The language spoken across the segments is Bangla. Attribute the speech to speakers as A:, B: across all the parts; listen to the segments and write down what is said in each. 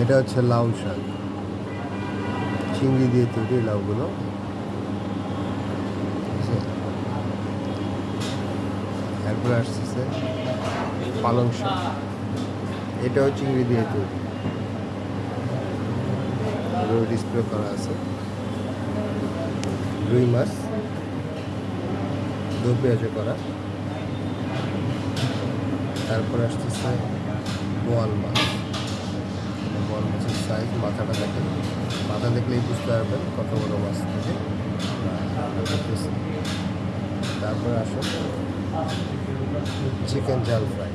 A: এটা হচ্ছে লাউ শাক। চিংড়ি দিয়ে তৈরি লাউগুলো। এরপরে আসতেছে পালং শাক। এটাও চিংড়ি দিয়ে তৈরি। ডিসপ্লে করা আছে। রুই মাছ। দু পেঁয়াজে করা। তারপর আসতেছে বোয়াল মাছ। বোয়াল মাছের সাইজ মাথাটা দেখেন মাথা দেখলেই বুঝতে পারবেন কত বড় মাছ থেকে তারপরে আসো চিকেন জাল ফ্রাই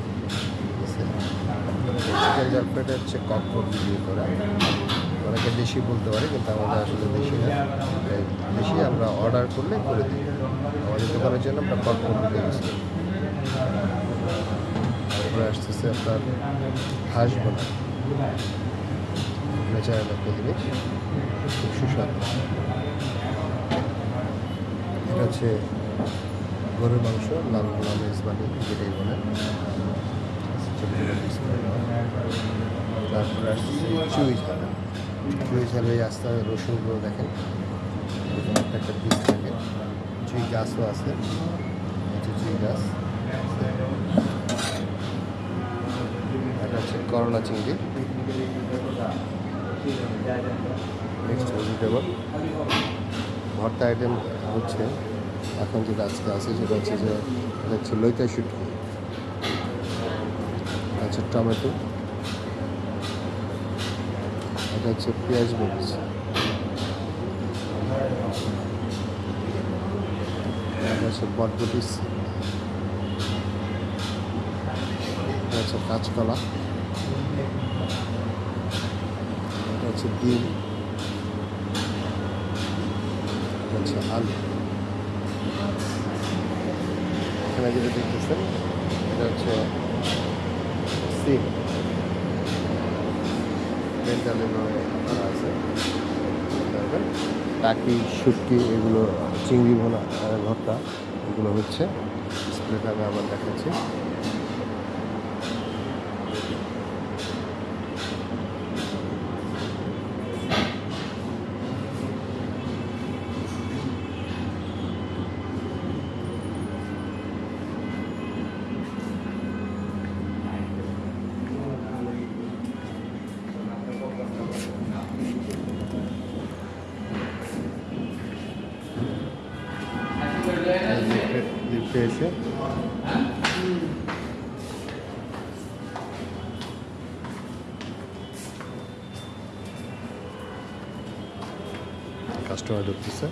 A: চিকেন জাল ফ্রাইটা হচ্ছে ককপট দিয়ে করা। অনেকে দেশি বলতে পারে, কিন্তু আমাদের আসলে দেশি না। দেশি আমরা অর্ডার করলে করে দিই। আমাদের দোকানের জন্য আমরা ককপট দিয়ে গেছি তারপরে আসতেছে আপনার হাঁস বোনা ন্যাচারাল একটা জিনিস সুস্বাদু। এটা হচ্ছে গরুর মাংস, লাল লাল ইসবানি যেটাই বলে। তারপরে আসছে চুই ঝাল। চুই ঝালে আস্তে রসুনগুলো দেখেন। একটা একটা পিস থাকে। চুই গাছও আছে। চুই গাছ। এটা হচ্ছে করলা চিংড়ি। ভেজিটেবল ভর্তা আইটেম হচ্ছে, এখন যেটা আজকে আছে, সেটা হচ্ছে যে হচ্ছে লইকা শুটকি। হচ্ছে টমেটো। এটা হচ্ছে পেঁয়াজ মরিচ। হচ্ছে বটবটি হচ্ছে কাঁচকলা। হচ্ছে ডিম। হচ্ছে আলু। এখানে যেটা দেখতেছেন, এটা হচ্ছে সিম। বেন্টালের করা আছে। টাকি, শুটকি, এগুলো চিংড়ি ভোনা ভর্তা, এগুলো হচ্ছে। আমি আবার দেখাচ্ছি। লিফটে এসে কাস্টমার ঢুকতেছে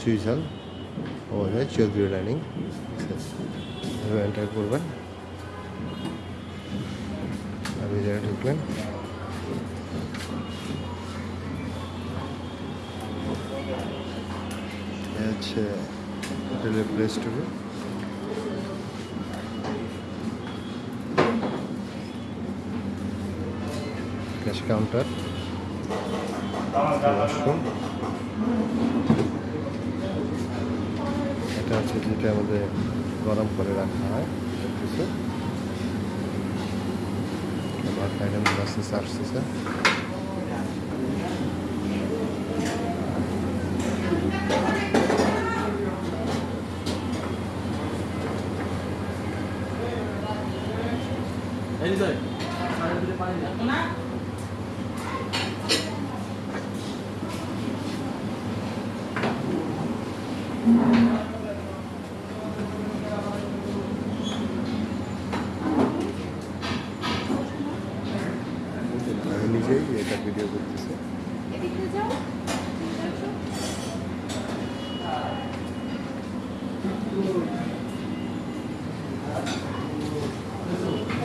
A: চুই ঝাল আমাদের চৌধুরী ডাইনিং এন্টার করবেন। আপনি যারা ঢুকলেন হচ্ছে হোটেলের প্লেস টুকু ক্যাশ কাউন্টার। ওয়াশরুম। এটা হচ্ছে যেটা আমাদের গরম করে রাখা হয়। কিছু আবার নিজেই এটা ভিডিও
B: করতেছে।